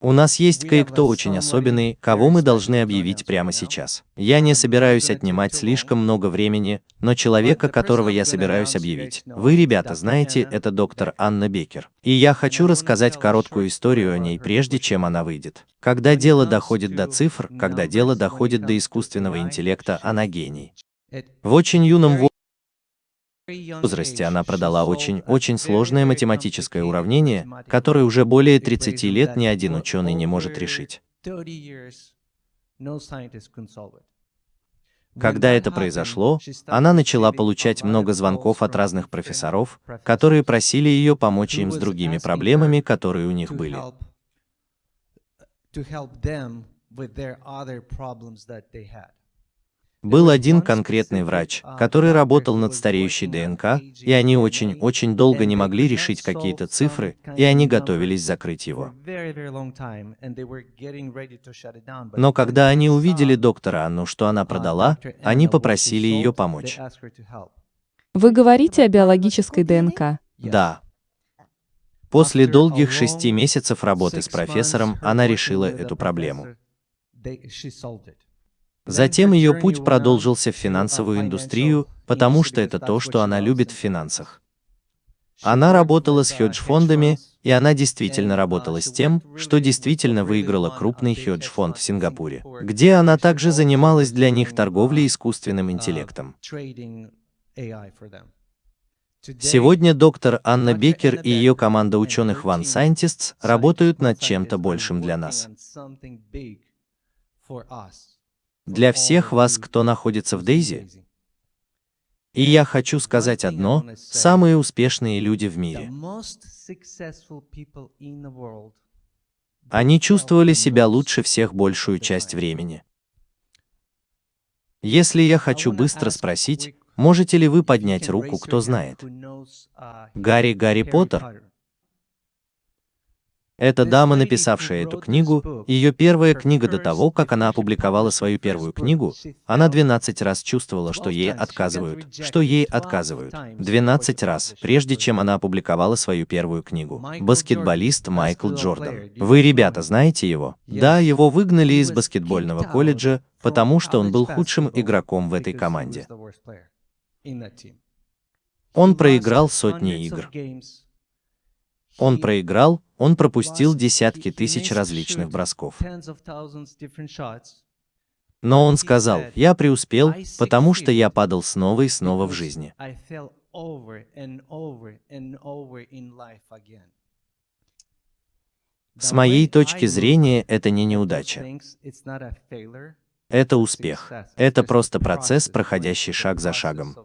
У нас есть кое-кто очень особенный, кого мы должны объявить прямо сейчас. Я не собираюсь отнимать слишком много времени, но человека, которого я собираюсь объявить. Вы, ребята, знаете, это доктор Анна Бекер. И я хочу рассказать короткую историю о ней, прежде чем она выйдет. Когда дело доходит до цифр, когда дело доходит до искусственного интеллекта, она гений. В очень юном возрасте она продала очень-очень сложное математическое уравнение, которое уже более 30 лет ни один ученый не может решить. Когда это произошло, она начала получать много звонков от разных профессоров, которые просили ее помочь им с другими проблемами, которые у них были. Был один конкретный врач, который работал над стареющей ДНК, и они очень-очень долго не могли решить какие-то цифры, и они готовились закрыть его. Но когда они увидели доктора Анну, что она продала, они попросили ее помочь. Вы говорите о биологической ДНК? Да. После долгих шести месяцев работы с профессором она решила эту проблему. Затем ее путь продолжился в финансовую индустрию, потому что это то, что она любит в финансах. Она работала с хедж-фондами, и она действительно работала с тем, что действительно выиграла крупный хедж-фонд в Сингапуре, где она также занималась для них торговлей искусственным интеллектом. Сегодня доктор Анна Бекер и ее команда ученых One Scientists работают над чем-то большим для нас для всех вас, кто находится в Дейзи. И я хочу сказать одно, самые успешные люди в мире. Они чувствовали себя лучше всех большую часть времени. Если я хочу быстро спросить, можете ли вы поднять руку, кто знает? Гарри Гарри Поттер? Эта дама, написавшая эту книгу, ее первая книга до того, как она опубликовала свою первую книгу, она 12 раз чувствовала, что ей отказывают, что ей отказывают. 12 раз, прежде чем она опубликовала свою первую книгу. Баскетболист Майкл Джордан. Вы, ребята, знаете его? Да, его выгнали из баскетбольного колледжа, потому что он был худшим игроком в этой команде. Он проиграл сотни игр. Он проиграл, он пропустил десятки тысяч различных бросков. Но он сказал, я преуспел, потому что я падал снова и снова в жизни. С моей точки зрения, это не неудача. Это успех. Это просто процесс, проходящий шаг за шагом.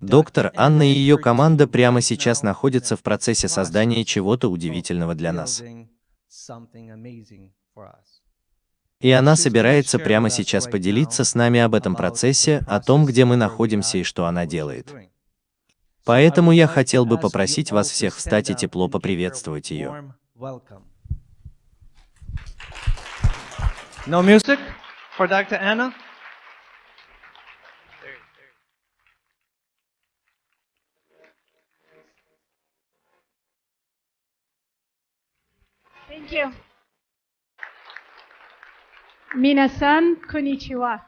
Доктор Анна и ее команда прямо сейчас находятся в процессе создания чего-то удивительного для нас. И она собирается прямо сейчас поделиться с нами об этом процессе, о том, где мы находимся и что она делает. Поэтому я хотел бы попросить вас всех встать и тепло поприветствовать ее. No music for Dr. Anna? Thank you. 皆さん、こんにちは。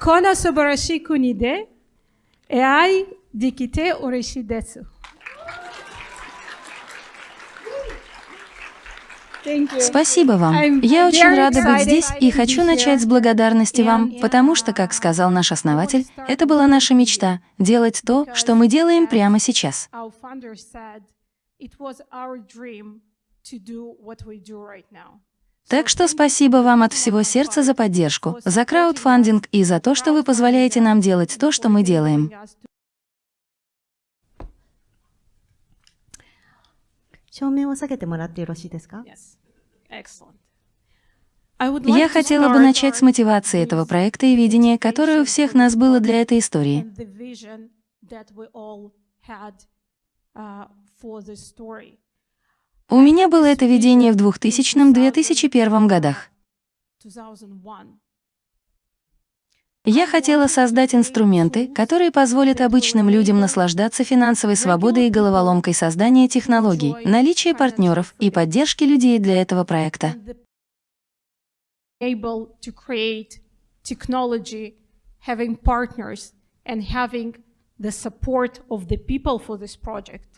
この素晴らしい国で、AI できて嬉しいです。Спасибо вам. Я очень рада быть здесь и хочу начать с благодарности вам, потому что, как сказал наш основатель, это была наша мечта — делать то, что мы делаем прямо сейчас. Так что спасибо вам от всего сердца за поддержку, за краудфандинг и за то, что вы позволяете нам делать то, что мы делаем. Я хотела бы начать с мотивации этого проекта и видения, которое у всех нас было для этой истории. У меня было это видение в 2000-2001 годах. Я хотела создать инструменты, которые позволят обычным людям наслаждаться финансовой свободой и головоломкой создания технологий, наличия партнеров и поддержки людей для этого проекта. having the support of the people for this project.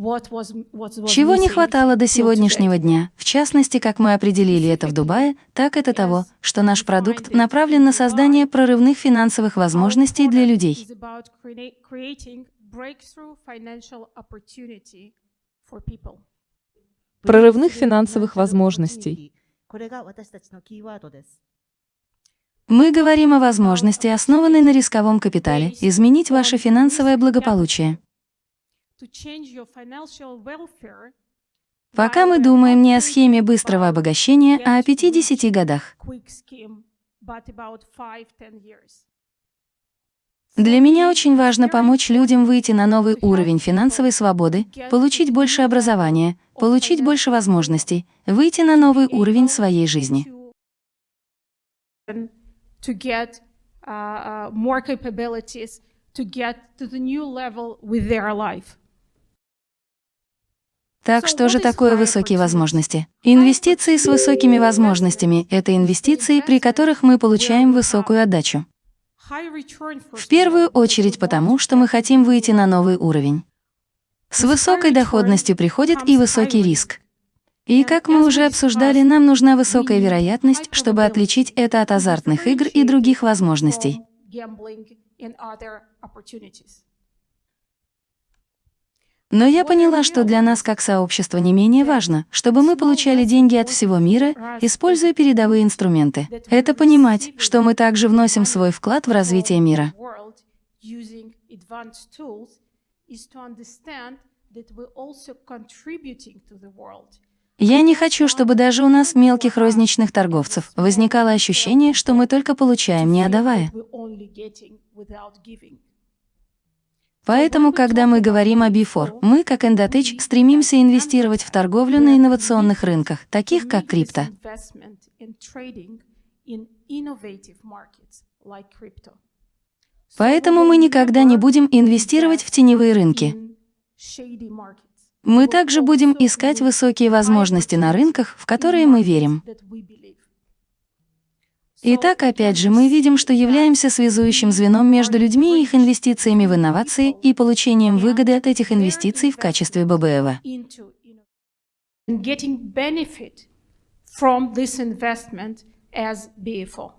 Чего не хватало до сегодняшнего дня, в частности, как мы определили это в Дубае, так это того, что наш продукт направлен на создание прорывных финансовых возможностей для людей. Прорывных финансовых возможностей. Мы говорим о возможности, основанной на рисковом капитале, изменить ваше финансовое благополучие. Пока мы думаем не о схеме быстрого обогащения, а о 50 годах. quick scheme, but about 5-10 years. Для меня очень важно помочь людям выйти на новый уровень финансовой свободы, получить больше образования, получить больше возможностей, выйти на новый уровень своей жизни. Uh, uh, to get to the new level with their life. Так что же такое высокие возможности? Инвестиции с высокими возможностями — это инвестиции, при которых мы получаем высокую отдачу. В первую очередь потому, что мы хотим выйти на новый уровень. С высокой доходностью приходит и высокий риск. И как мы уже обсуждали, нам нужна высокая вероятность, чтобы отличить это от азартных игр и других возможностей. gambling and other opportunities. Но я поняла, что для нас как сообщества не менее важно, чтобы мы получали деньги от всего мира, используя передовые инструменты. Это понимать, что мы также вносим свой вклад в развитие мира. Я не хочу, чтобы даже у нас, мелких розничных торговцев, возникало ощущение, что мы только получаем, не отдавая. Поэтому, когда мы говорим о B4, мы, как Endotech, стремимся инвестировать в торговлю на инновационных рынках, таких как крипто. Поэтому мы никогда не будем инвестировать в теневые рынки. Мы также будем искать высокие возможности на рынках, в которые мы верим. Итак, опять же, мы видим, что являемся связующим звеном между людьми и их инвестициями в инновации и получением выгоды от этих инвестиций в качестве ББЭВ. into innovation and getting benefit from this investment as BFO.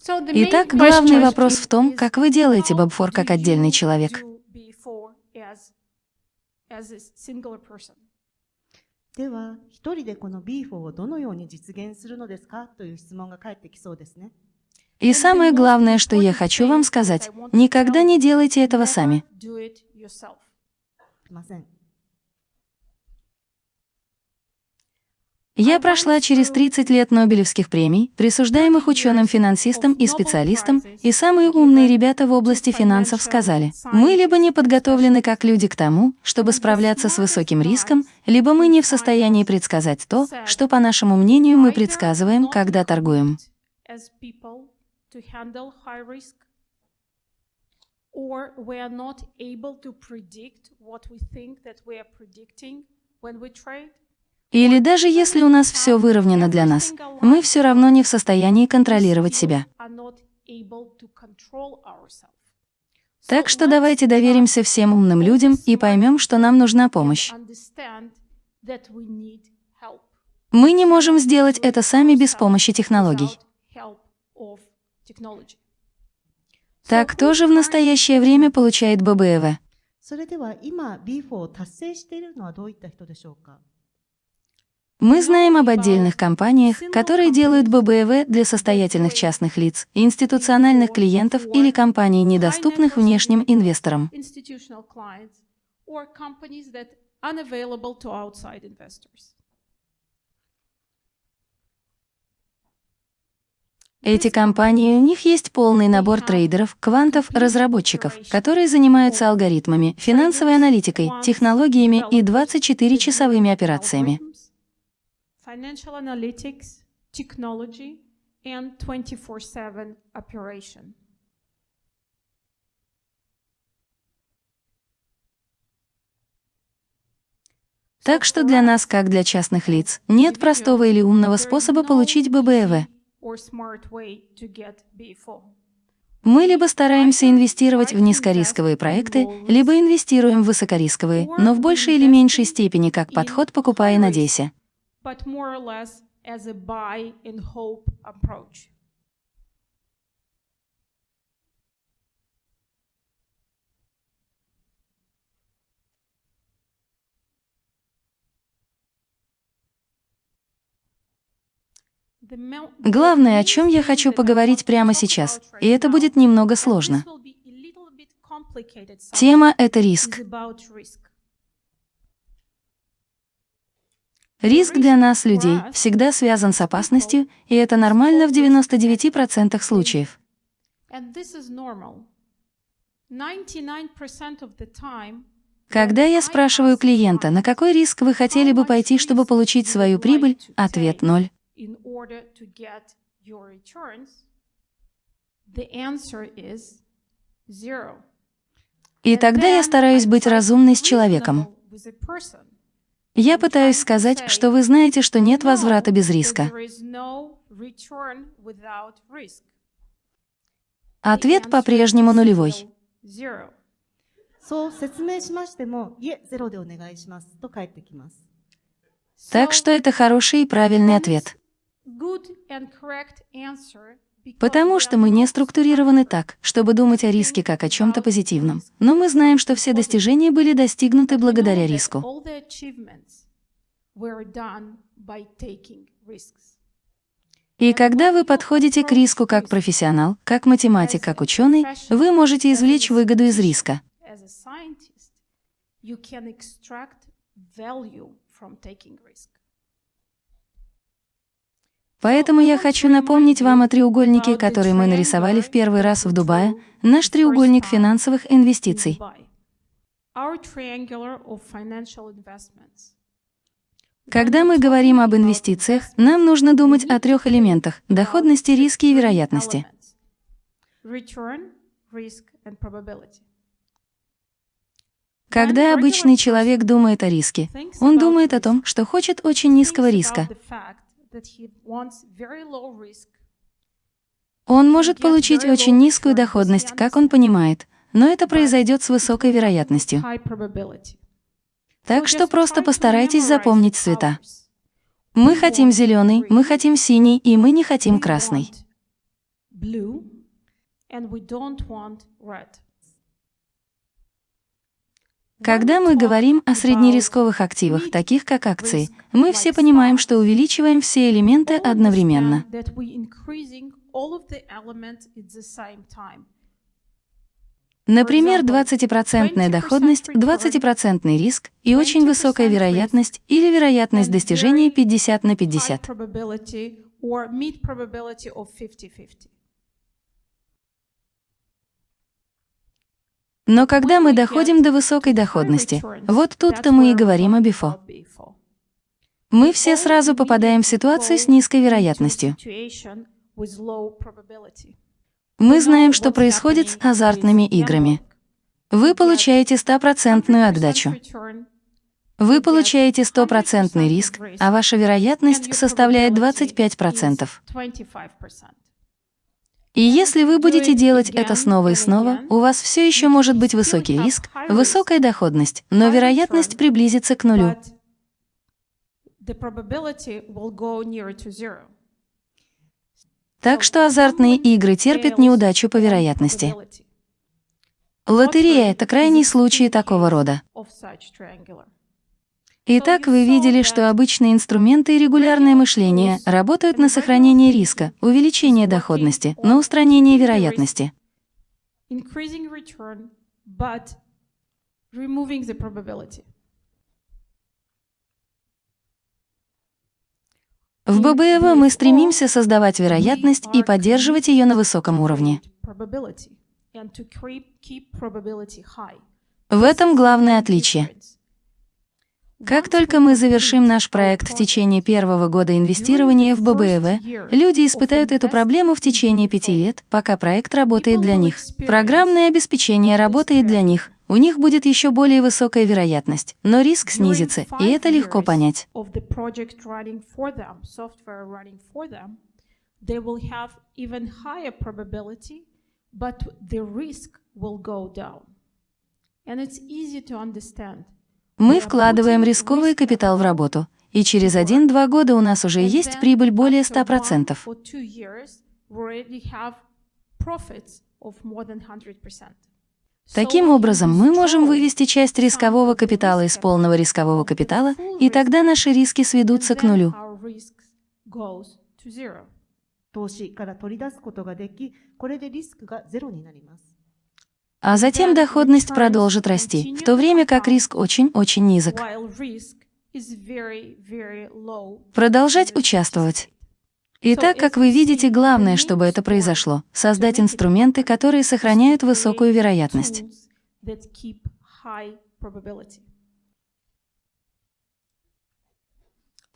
So the main Итак, главный вопрос в том, как вы делаете Бобфор как отдельный человек. as, a person? では、一人でこの B4 をどのように実現するのですかという質問が返ってきそうですね。 И самое главное, что я хочу вам сказать, никогда не делайте этого сами. Я прошла через 30 лет Нобелевских премий, присуждаемых ученым-финансистам и специалистам, и самые умные ребята в области финансов сказали, мы либо не подготовлены как люди к тому, чтобы справляться с высоким риском, либо мы не в состоянии предсказать то, что, по нашему мнению, мы предсказываем, когда торгуем. when we trade. Или даже если у нас все выровнено для нас, мы все равно не в состоянии контролировать себя. Так что давайте доверимся всем умным людям и поймем, что нам нужна помощь. Мы не можем сделать это сами без помощи технологий. Так тоже в настоящее время получает ББЭВ. Мы знаем об отдельных компаниях, которые делают ББЭВ для состоятельных частных лиц, институциональных клиентов или компаний, недоступных внешним инвесторам. Эти компании, у них есть полный набор трейдеров, квантов, разработчиков, которые занимаются алгоритмами, финансовой аналитикой, технологиями и 24-часовыми операциями. Financial analytics, technology, and 24/7 operation. Так что для нас, как для частных лиц, нет простого или умного способа получить BFO. Мы либо стараемся инвестировать в низкорисковые проекты, либо инвестируем в высокорисковые, но в большей или меньшей степени как подход «покупай и надейся». But more or less as a buy and hope approach. Главное, о чем я хочу поговорить прямо сейчас, и это будет немного сложно. Тема — это риск. Риск для нас, людей, всегда связан с опасностью, и это нормально в 99% случаев. And this is normal. 99% of the time, Когда я спрашиваю клиента, на какой риск вы хотели бы пойти, чтобы получить свою прибыль, ответ — ноль. И тогда я стараюсь быть разумной с человеком. Я пытаюсь сказать, что вы знаете, что нет возврата без риска. Ответ по-прежнему нулевой. Так что это хороший и правильный ответ. Потому что мы не структурированы так, чтобы думать о риске как о чем-то позитивном. Но мы знаем, что все достижения были достигнуты благодаря риску. И когда вы подходите к риску как профессионал, как математик, как ученый, вы можете извлечь выгоду из риска. You can extract value from taking risk. Поэтому я хочу напомнить вам о треугольнике, который мы нарисовали в первый раз в Дубае, наш треугольник финансовых инвестиций. Когда мы говорим об инвестициях, нам нужно думать о трех элементах – доходности, риски и вероятности. Когда обычный человек думает о риске, он думает о том, что хочет очень низкого риска. Он может получить очень низкую доходность, как он понимает, но это произойдет с высокой вероятностью. Так что просто постарайтесь запомнить цвета. Мы хотим зеленый, мы хотим синий, и мы не хотим красный. Когда мы говорим о среднерисковых активах, таких как акции, мы все понимаем, что увеличиваем все элементы одновременно. Например, 20% доходность, 20% риск и очень высокая вероятность или вероятность достижения 50 на High 50. Но когда мы доходим до высокой доходности, вот тут-то мы и говорим о БИФО. Мы все сразу попадаем в ситуацию с низкой вероятностью. Мы знаем, что происходит с азартными играми. Вы получаете стопроцентную отдачу. Вы получаете стопроцентный риск, а ваша вероятность составляет 25%. 25%. И если вы будете делать это снова и снова, у вас все еще может быть высокий риск, высокая доходность, но вероятность приблизится к нулю. Так что азартные игры терпят неудачу по вероятности. Лотерея — это крайний случай такого рода. Итак, вы видели, что обычные инструменты и регулярное мышление работают на сохранение риска, увеличение доходности, на устранение вероятности. В ББЭВ мы стремимся создавать вероятность и поддерживать ее на высоком уровне. В этом главное отличие. Как только мы завершим наш проект в течение первого года инвестирования в ББЭВ, люди испытают эту проблему в течение пяти лет, пока проект работает для них. Программное обеспечение работает для них. У них будет еще более высокая вероятность, но риск снизится, и это легко понять. And it's easy to understand. Мы вкладываем рисковый капитал в работу, и через один-два года у нас уже есть прибыль более 100%. For two years, we already have profits of more than 100%. Таким образом, мы можем вывести часть рискового капитала из полного рискового капитала, и тогда наши риски сведутся к нулю. А затем доходность продолжит расти, в то время как риск очень-очень низок. Продолжать участвовать. Итак, как вы видите, главное, чтобы это произошло, создать инструменты, которые сохраняют высокую вероятность.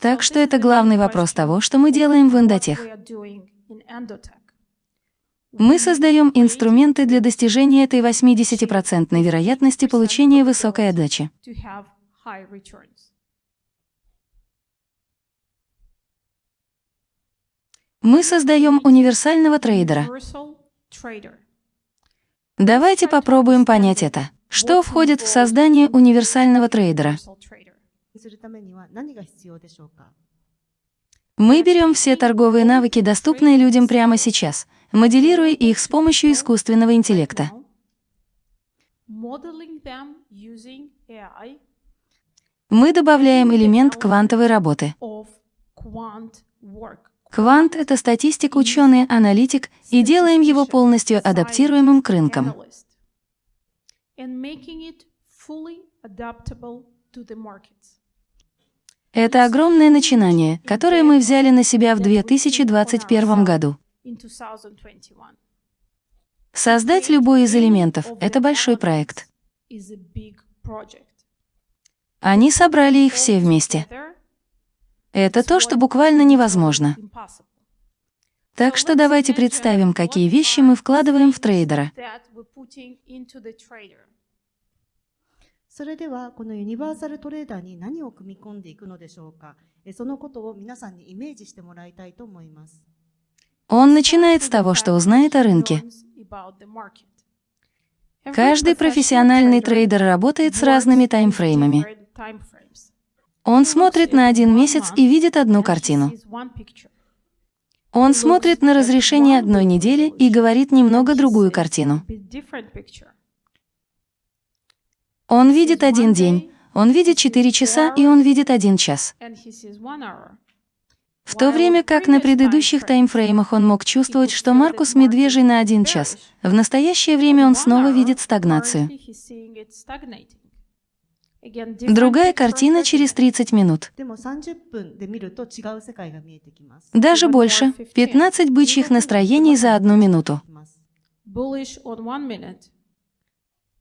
Так что это главный вопрос того, что мы делаем в Эндотех. We are doing in Endotech. Мы создаем инструменты для достижения этой 80% вероятности получения высокой отдачи. Мы создаем универсального трейдера. Давайте попробуем понять это. Что входит в создание универсального трейдера? Мы берем все торговые навыки, доступные людям прямо сейчас — моделируя их с помощью искусственного интеллекта. Мы добавляем элемент квантовой работы. Квант — это статистик, ученый, аналитик, и делаем его полностью адаптируемым к рынкам. Это огромное начинание, которое мы взяли на себя в 2021 году. In 2021 Создать любой из элементов — это большой проект. Они собрали их все вместе. Это то, что буквально невозможно. Так что давайте представим, какие вещи мы вкладываем в трейдера. Он начинает с того, что узнает о рынке. Каждый профессиональный трейдер работает с разными таймфреймами. Он смотрит на один месяц и видит одну картину. Он смотрит на разрешение одной недели и говорит немного другую картину. Он видит один день, он видит четыре часа и он видит один час. And he sees one hour. В то время как на предыдущих таймфреймах он мог чувствовать, что Маркус медвежий на один час, в настоящее время он снова видит стагнацию. Другая картина через 30 минут. Даже больше. 15 бычьих настроений за одну минуту.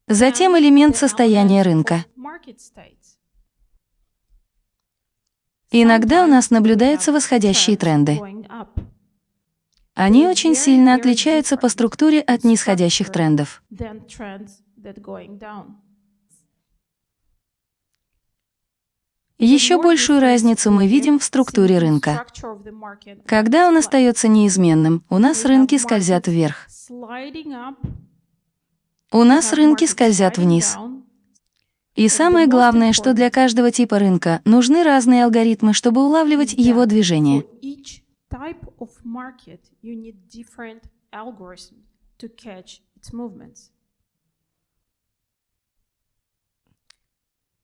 Затем элемент состояния рынка. Иногда у нас наблюдаются восходящие тренды. Они очень сильно отличаются по структуре от нисходящих трендов. Еще большую разницу мы видим в структуре рынка. Когда он остается неизменным, у нас рынки скользят вверх. У нас рынки скользят вниз. И самое главное, что для каждого типа рынка нужны разные алгоритмы, чтобы улавливать его движение.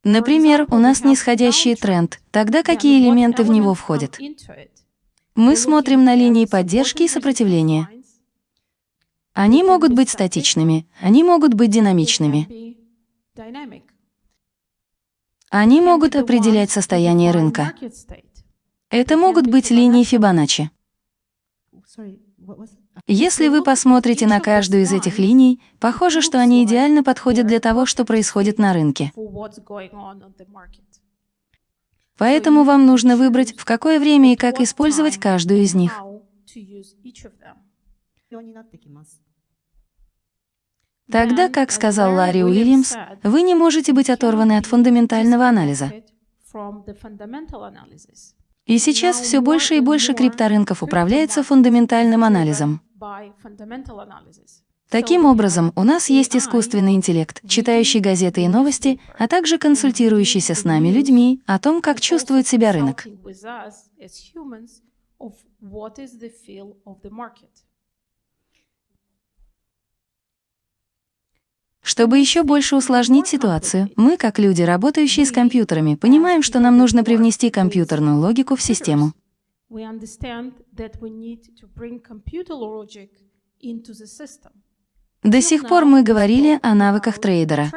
Например, у нас нисходящий тренд. Тогда какие элементы в него входят? Мы смотрим на линии поддержки и сопротивления. Они могут быть статичными, они могут быть динамичными. Они могут определять состояние рынка. Это могут быть линии. Фибоначчи. Если вы посмотрите на каждую из этих линий, похоже, что они идеально подходят для того, что происходит на рынке. Поэтому вам нужно выбрать, в какое время и как использовать каждую из них. Тогда, как сказал Ларри Уильямс, вы не можете быть оторваны от фундаментального анализа. И сейчас все больше и больше крипторынков управляется фундаментальным анализом. Таким образом, у нас есть искусственный интеллект, читающий газеты и новости, а также консультирующийся с нами людьми о том, как чувствует себя рынок. Consulting with us as humans of what is the feel of the market. Чтобы еще больше усложнить ситуацию, мы, как люди, работающие с компьютерами, понимаем, что нам нужно привнести компьютерную логику в систему. До сих пор мы говорили о навыках трейдера.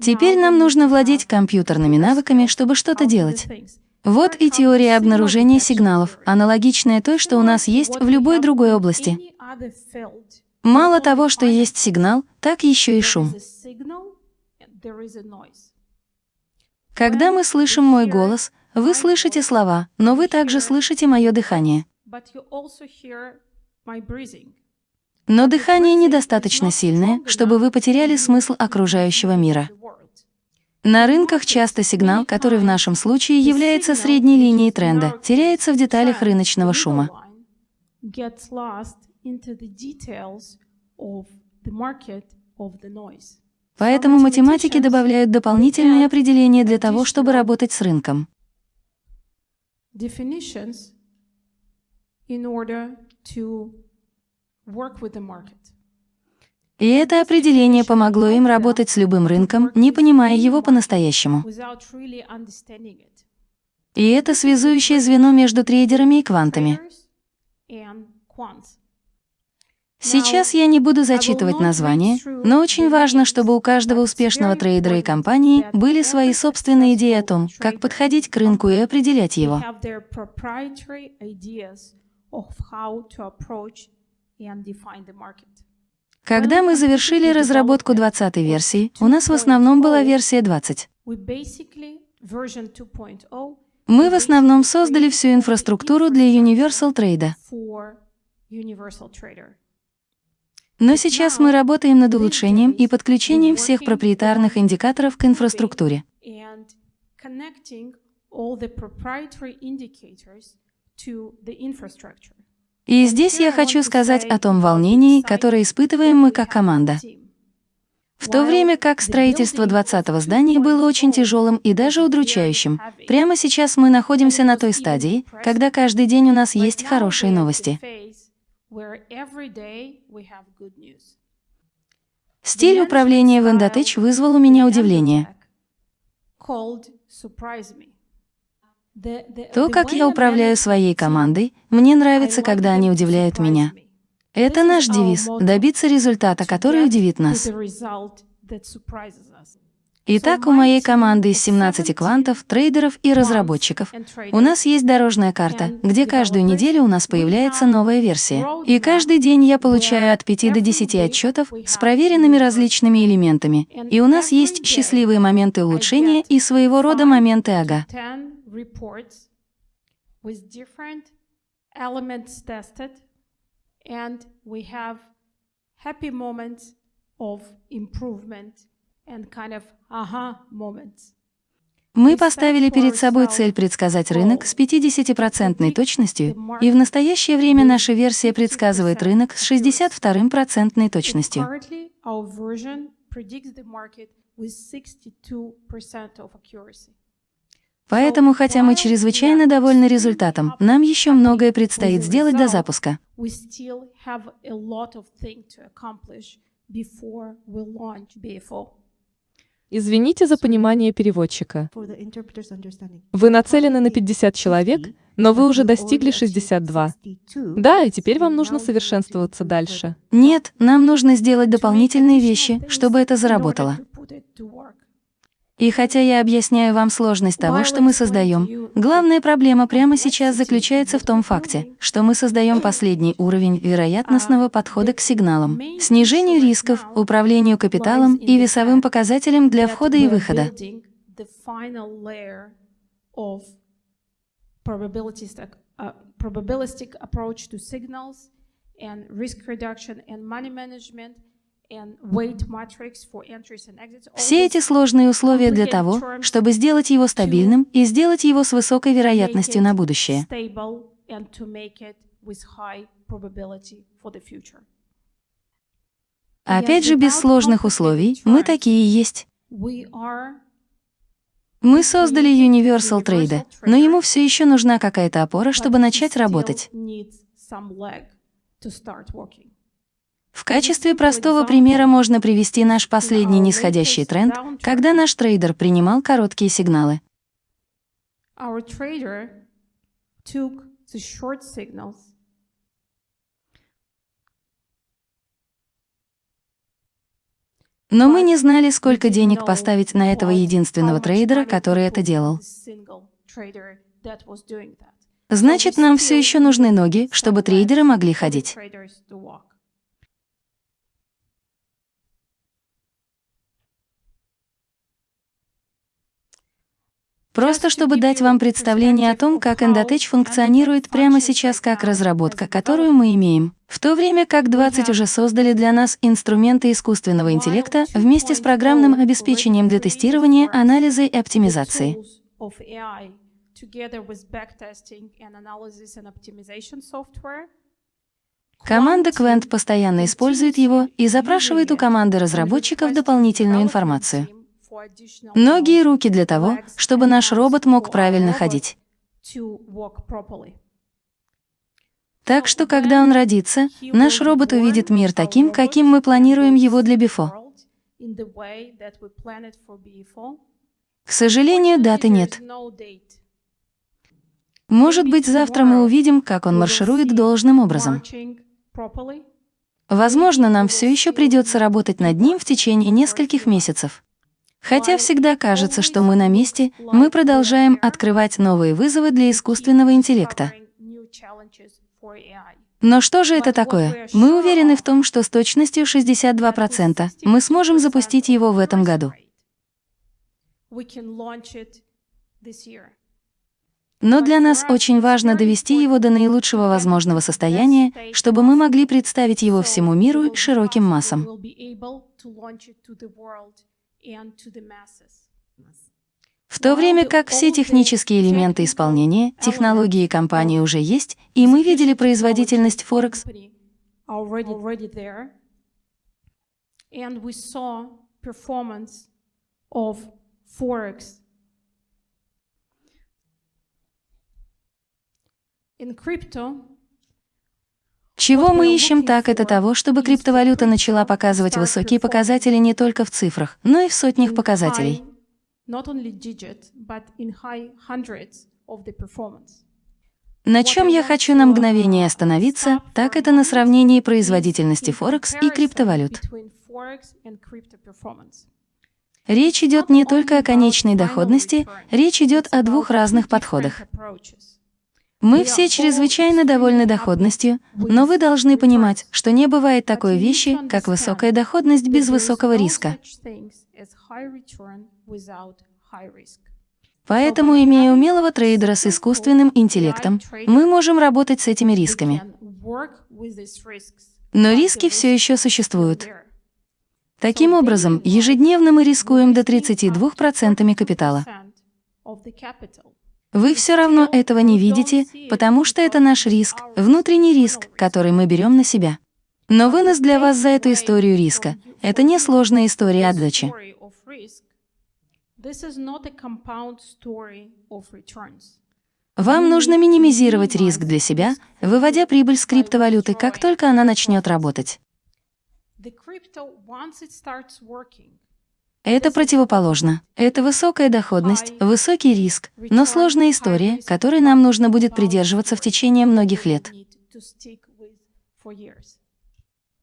Теперь нам нужно владеть компьютерными навыками, чтобы что-то делать. Вот и теория обнаружения сигналов, аналогичная той, что у нас есть в любой другой области. Мало того, что есть сигнал, так еще и шум. Когда мы слышим мой голос, вы слышите слова, но вы также слышите мое дыхание. Но дыхание недостаточно сильное, чтобы вы потеряли смысл окружающего мира. На рынках часто сигнал, который в нашем случае является средней линией тренда, теряется в деталях рыночного шума. Into the details of the market of the noise. Поэтому математики добавляют дополнительные определения для того, чтобы работать с рынком. Definitions in order to work with the market. И это определение помогло им работать с любым рынком, не понимая его по-настоящему. И это связующее звено между трейдерами и квантами. Сейчас я не буду зачитывать названия, но очень важно, чтобы у каждого успешного трейдера и компании были свои собственные идеи о том, как подходить к рынку и определять его. Когда мы завершили разработку 20-й версии, у нас в основном была версия 20. We basically version 2.0 Мы в основном создали всю инфраструктуру для Universal Trade. Но сейчас мы работаем над улучшением и подключением всех проприетарных индикаторов к инфраструктуре. И здесь я хочу сказать о том волнении, которое испытываем мы как команда. В то время как строительство 20-го здания было очень тяжелым и даже удручающим, прямо сейчас мы находимся на той стадии, когда каждый день у нас есть хорошие новости. Стиль управления в Endotech вызвал у меня удивление. То, как я управляю своей командой, мне нравится, когда они удивляют меня. Это наш девиз – добиться результата, который удивит нас. Итак, у моей команды из 17 квантов, трейдеров и разработчиков у нас есть дорожная карта, где каждую неделю у нас появляется новая версия. И каждый день я получаю от 5 до 10 отчетов с проверенными различными элементами. И у нас есть счастливые моменты улучшения и своего рода моменты ага. happy moments of improvement Мы поставили перед собой цель предсказать рынок с 50% точностью, и в настоящее время наша версия предсказывает рынок с 62% точностью. Currently, our version predicts the market with 62% of accuracy. Поэтому, хотя мы чрезвычайно довольны результатом, нам еще многое предстоит сделать до запуска. Before we launch BFO. Извините за понимание переводчика. Вы нацелены на 50 человек, но вы уже достигли 62. Да, и теперь вам нужно совершенствоваться дальше. Нет, нам нужно сделать дополнительные вещи, чтобы это заработало. И хотя я объясняю вам сложность того, что мы создаем, главная проблема прямо сейчас заключается в том факте, что мы создаем последний уровень вероятностного подхода к сигналам, снижению рисков, управлению капиталом и весовым показателям для входа и выхода. uh, probabilistic approach to signals and risk reduction and money management Все эти сложные условия для того, чтобы сделать его стабильным и сделать его с высокой вероятностью на будущее. future. Опять же, без сложных условий, мы такие и есть. Мы создали Universal Trade, но ему все еще нужна какая-то опора, чтобы начать работать. В качестве простого примера можно привести наш последний нисходящий тренд, когда наш трейдер принимал короткие сигналы. Но мы не знали, сколько денег поставить на этого единственного трейдера, который это делал. Значит, нам все еще нужны ноги, чтобы трейдеры могли ходить. Просто чтобы дать вам представление о том, как Endotech функционирует прямо сейчас как разработка, которую мы имеем. В то время как 20 уже создали для нас инструменты искусственного интеллекта вместе с программным обеспечением для тестирования, анализа и оптимизации. Команда Quent постоянно использует его и запрашивает у команды разработчиков дополнительную информацию. Ноги и руки для того, чтобы наш робот мог правильно ходить. Так что, когда он родится, наш робот увидит мир таким, каким мы планируем его для Бифо. К сожалению, даты нет. Может быть, завтра мы увидим, как он марширует должным образом. Возможно, нам все еще придется работать над ним в течение нескольких месяцев. Хотя всегда кажется, что мы на месте, мы продолжаем открывать новые вызовы для искусственного интеллекта. Но что же это такое? Мы уверены в том, что с точностью 62% мы сможем запустить его в этом году. Но для нас очень важно довести его до наилучшего возможного состояния, чтобы мы могли представить его всему миру широким массам. В то время как все технические элементы исполнения, технологии компании уже есть, и мы видели производительность Форекс. In crypto, чего мы ищем так, это того, чтобы криптовалюта начала показывать высокие показатели не только в цифрах, но и в сотнях показателей. На чем я хочу на мгновение остановиться, так это на сравнении производительности Форекс и криптовалют. Речь идет не только о конечной доходности, речь идет о двух разных подходах. Мы все чрезвычайно довольны доходностью, но вы должны понимать, что не бывает такой вещи, как высокая доходность без высокого риска. Поэтому, имея умелого трейдера с искусственным интеллектом, мы можем работать с этими рисками. Но риски все еще существуют. Таким образом, ежедневно мы рискуем до 32% капитала. Вы все равно этого не видите, потому что это наш риск, внутренний риск, который мы берем на себя. Но вынос для вас за эту историю риска — это не сложная история отдачи. Вам нужно минимизировать риск для себя, выводя прибыль с криптовалюты, как только она начнет работать. Это противоположно. Это высокая доходность, высокий риск, но сложная история, которой нам нужно будет придерживаться в течение многих лет.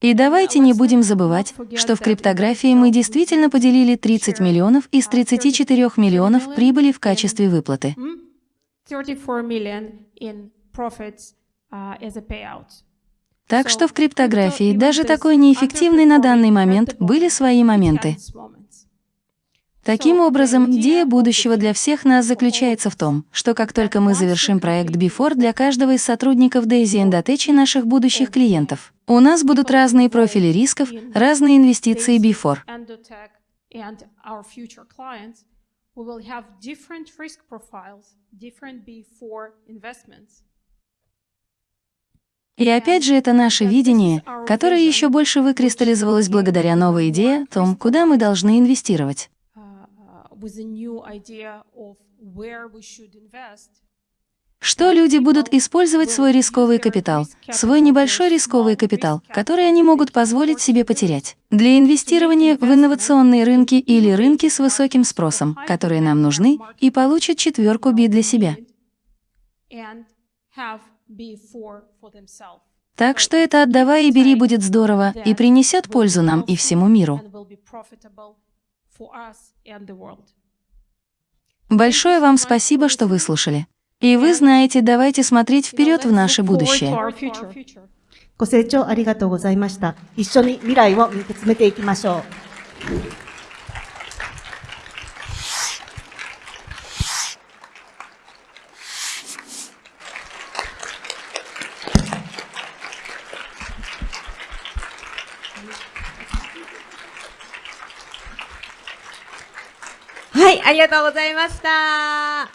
И давайте не будем забывать, что в криптографии мы действительно поделили 30 миллионов из 34 миллионов прибыли в качестве выплаты. 34 million in profits as a payout. Так что в криптографии, даже такой неэффективной на данный момент, были свои моменты. Таким образом, идея будущего для всех нас заключается в том, что как только мы завершим проект Before для каждого из сотрудников Daisy Endotech и наших будущих клиентов, у нас будут разные профили рисков, разные инвестиции Before. И опять же, это наше видение, которое еще больше выкристаллизовалось благодаря новой идее о том, куда мы должны инвестировать. With a new idea of where we should invest. Что люди будут использовать свой рисковый капитал, свой небольшой рисковый капитал, который они могут позволить себе потерять, для инвестирования в инновационные рынки или рынки с высоким спросом, которые нам нужны, и получат четверку B для себя. Так что это «отдавай и бери» будет здорово и принесет пользу нам и всему миру. And will be profitable for us and the world. Большое вам спасибо, что выслушали. И вы знаете, давайте смотреть вперед в наше будущее. Our future. ご清聴ありがとうございました。一緒に未来を見つめていきましょう。 はい、ありがとうございました。